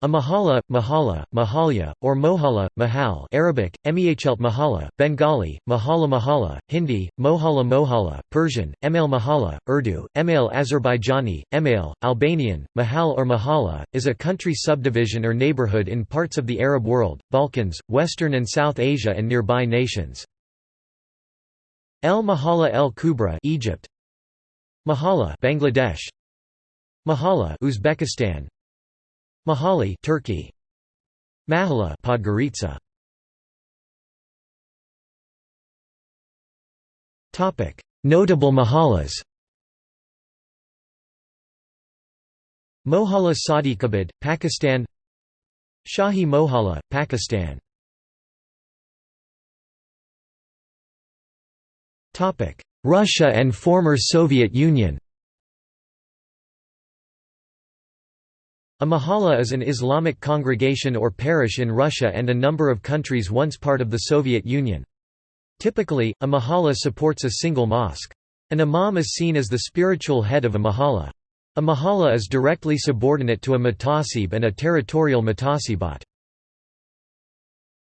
A mahala, mahala, mahalya, or mohala, mahal Arabic, mehlt Bengali, mahala mahala, Hindi, mohala mohala, Persian, email mahala, Urdu, email Azerbaijani, email, Albanian, mahal or mahala, is a country subdivision or neighborhood in parts of the Arab world, Balkans, Western and South Asia and nearby nations. El Mahalla El Kubra Egypt. Mahala Bangladesh. Mahala Uzbekistan Mahali Turkey. Mahala Podgorica. Topic. Notable mahalas. Mohalla Sadiqabad Pakistan. Shahi Mohalla Pakistan. Topic. Russia and former Soviet Union A mahalla is an Islamic congregation or parish in Russia and a number of countries once part of the Soviet Union. Typically, a mahalla supports a single mosque. An imam is seen as the spiritual head of a mahalla. A mahalla is directly subordinate to a mutasib and a territorial mutasibat.